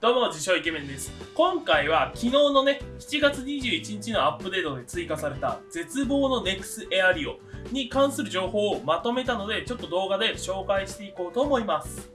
どうも自称イケメンです。今回は昨日のね7月21日のアップデートで追加された絶望の NEX エアリオに関する情報をまとめたのでちょっと動画で紹介していこうと思います。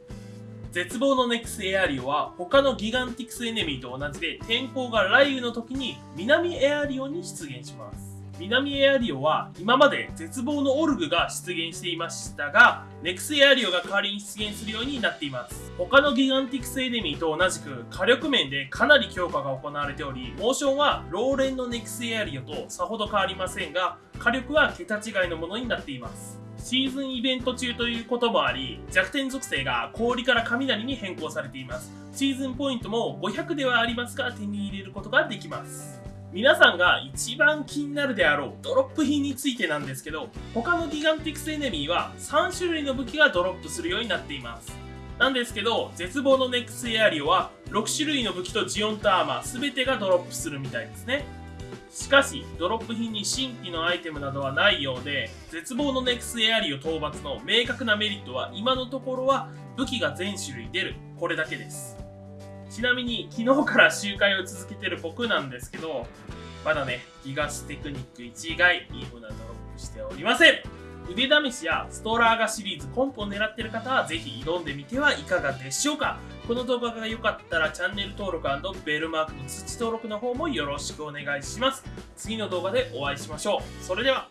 絶望の NEX エアリオは他のギガンティクスエネミーと同じで天候が雷雨の時に南エアリオに出現します。南エアリオは今まで絶望のオルグが出現していましたが、ネクスエアリオが代わりに出現するようになっています。他のギガンティクスエネミーと同じく火力面でかなり強化が行われており、モーションはローレンのネクスエアリオとさほど変わりませんが、火力は桁違いのものになっています。シーズンイベント中ということもあり、弱点属性が氷から雷に変更されています。シーズンポイントも500ではありますが手に入れることができます。皆さんが一番気になるであろうドロップ品についてなんですけど、他のギガンティクスエネミーは3種類の武器がドロップするようになっています。なんですけど、絶望のネクスエアリオは6種類の武器とジオンとアーマー全てがドロップするみたいですね。しかし、ドロップ品に新規のアイテムなどはないようで、絶望のネクスエアリオ討伐の明確なメリットは今のところは武器が全種類出る、これだけです。ちなみに昨日から周回を続けてる僕なんですけど、まだね、ギガステクニック1以外、いいものはドロップしておりません腕試しやストーラーガシリーズコンプを狙ってる方はぜひ挑んでみてはいかがでしょうかこの動画が良かったらチャンネル登録ベルマークの通知登録の方もよろしくお願いします。次の動画でお会いしましょう。それでは。